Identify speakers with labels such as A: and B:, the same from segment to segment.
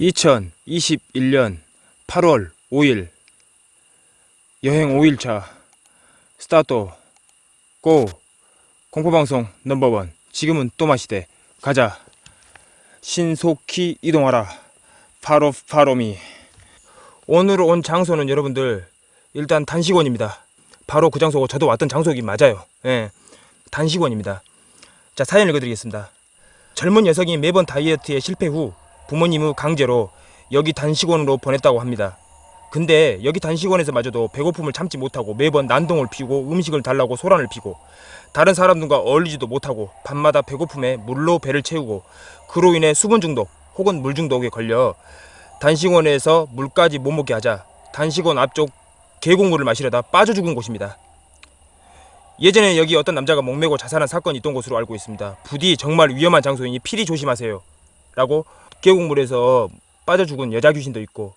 A: 2021년 8월 5일. 여행 5일차 스타트. Go. 공포방송 넘버원. 지금은 또 마시대. 가자. 신속히 이동하라. Follow follow me. 오늘 온 장소는 여러분들 일단 단식원입니다. 바로 그 장소고 저도 왔던 장소이긴 맞아요. 예, 단식원입니다. 자 사연 읽어드리겠습니다. 젊은 녀석이 매번 다이어트에 실패 후 부모님의 강제로 여기 단식원으로 보냈다고 합니다. 근데 여기 단식원에서마저도 배고픔을 참지 못하고 매번 난동을 피우고 음식을 달라고 소란을 피고 다른 사람들과 어울리지도 못하고 밤마다 배고픔에 물로 배를 채우고 그로 인해 수분 중독 혹은 물 중독에 걸려 단식원에서 물까지 못 먹게 하자 단식원 앞쪽 계곡물을 마시려다 빠져 죽은 곳입니다. 예전에 여기 어떤 남자가 목매고 자살한 사건이 있던 곳으로 알고 있습니다. 부디 정말 위험한 장소이니 필히 조심하세요. 라고 계곡물에서 빠져 죽은 여자 귀신도 있고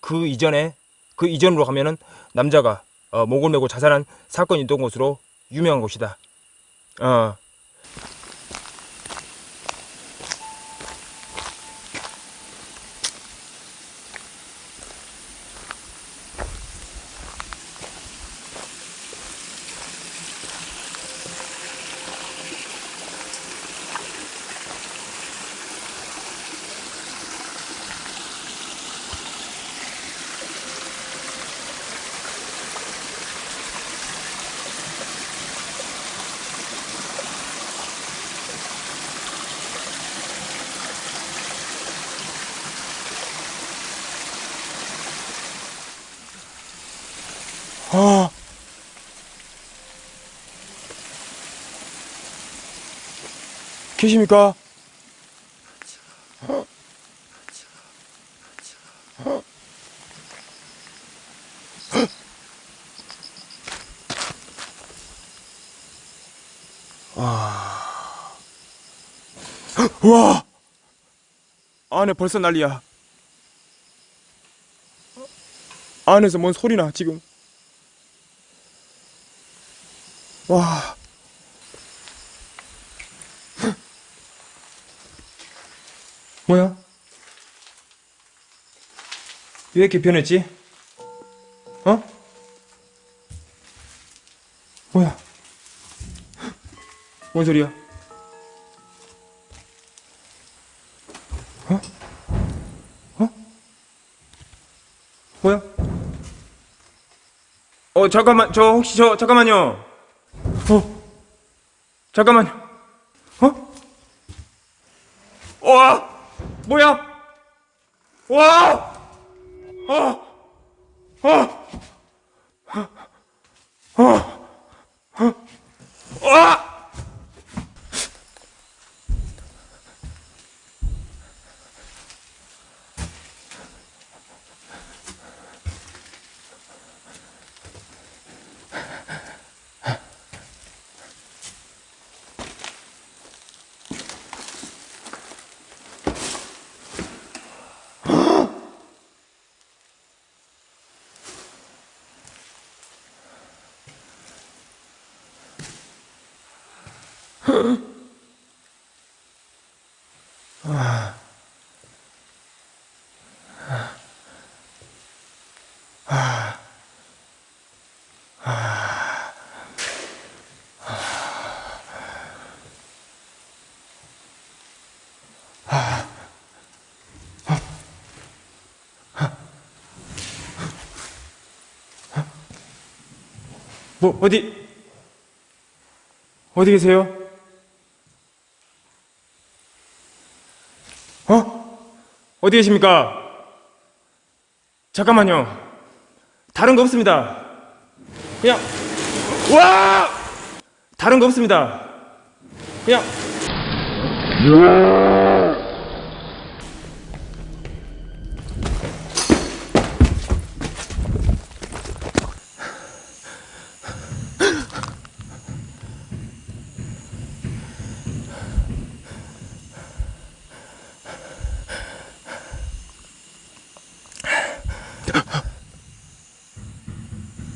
A: 그 이전에 그 이전으로 가면은 남자가 어, 목을 메고 자살한 사건이 있던 곳으로 유명한 곳이다. 어. 아. 계십니까? 와. 와. 안에 벌써 난리야. 안에서 뭔 소리나 지금. 와. 뭐야? 왜 이렇게 변했지? 어? 뭐야? 뭔 소리야? 어? 어? 뭐야? 어 잠깐만 저 혹시 저 잠깐만요 어 잠깐만요 어? 와 뭐야? 와 어! 뭐 어디 어디 계세요? 어디 계십니까? 잠깐만요. 다른 거 없습니다. 그냥 와! 다른 거 없습니다. 그냥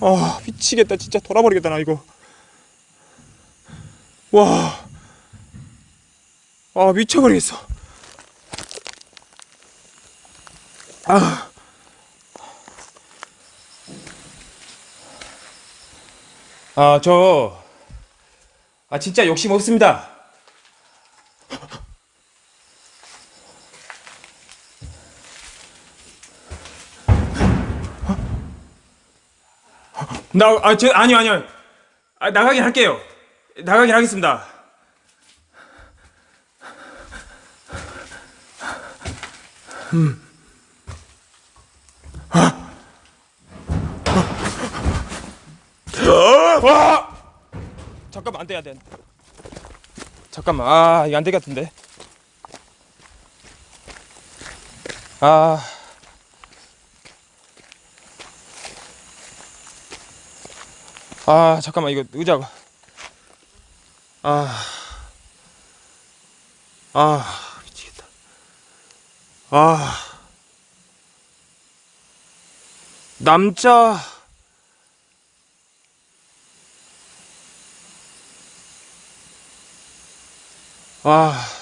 A: 아 미치겠다. 진짜 돌아버리겠다 나 이거. 와. 아 미쳐버리겠어. 아, 저, 아, 진짜 욕심 없습니다. 나, 아, 저, 아니요, 아니요. 아, 나가긴 할게요. 나가긴 하겠습니다. 와! 잠깐만, 안 돼, 안 돼. 안 돼. 잠깐만, 아, 이거 안 같은데. 아. 아, 잠깐만, 이거 의자가. 아. 아, 미치겠다. 아. 남자. 아.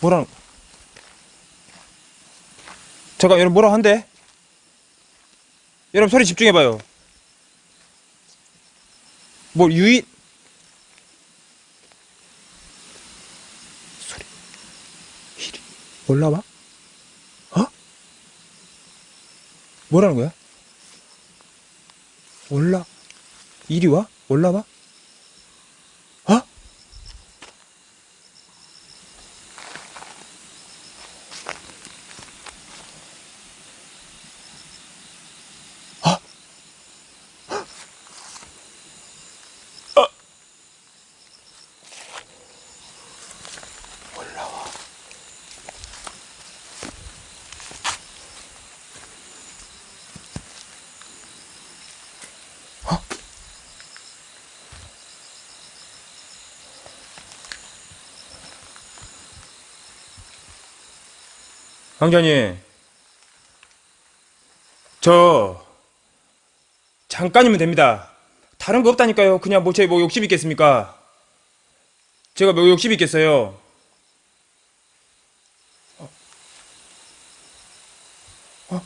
A: 뭐라는 잠깐 여러분 뭐라 한대? 여러분 소리 집중해봐요 뭐 유인 소리 이리 올라와? 어? 뭐라는 거야? 올라 이리 와? 올라와? 강자님, 저 잠깐이면 됩니다. 다른 거 없다니까요. 그냥 뭐 제 뭐 욕심 있겠습니까? 제가 뭐 욕심 있겠어요. 어,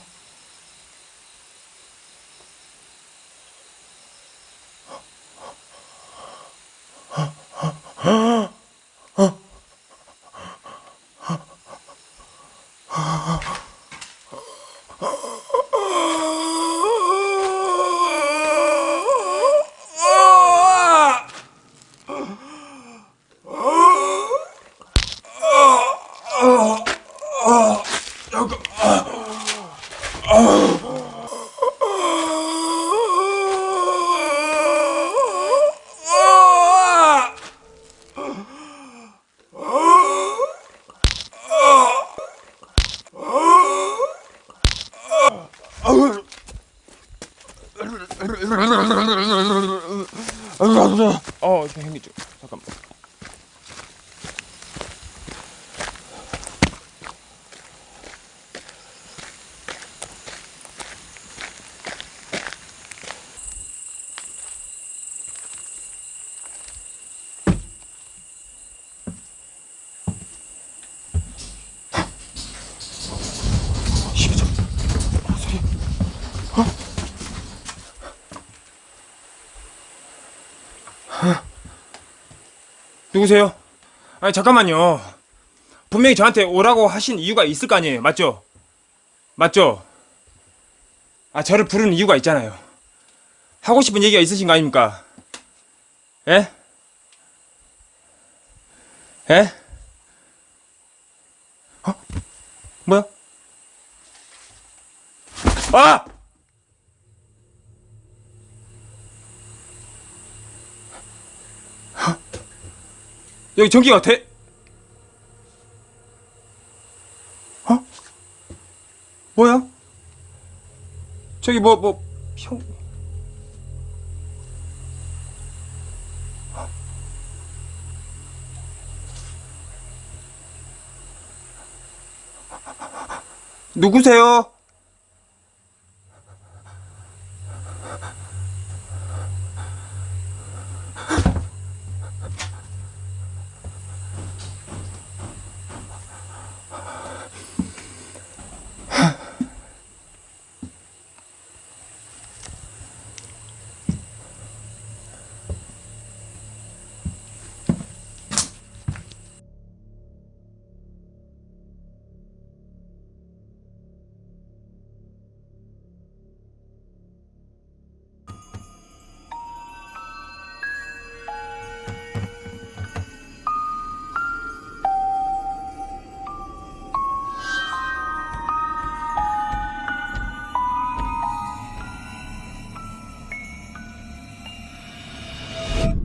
A: 저 형님 좀 잠깐만. 누구세요? 아니 잠깐만요. 분명히 저한테 오라고 하신 이유가 있을 거 아니에요. 맞죠? 맞죠? 아 저를 부르는 이유가 있잖아요. 하고 싶은 얘기가 있으신 거 아닙니까? 예? 예? 어? 뭐야? 아! 여기 전기가 돼? 어? 뭐야? 저기 뭐, 뭐, 평. 누구세요?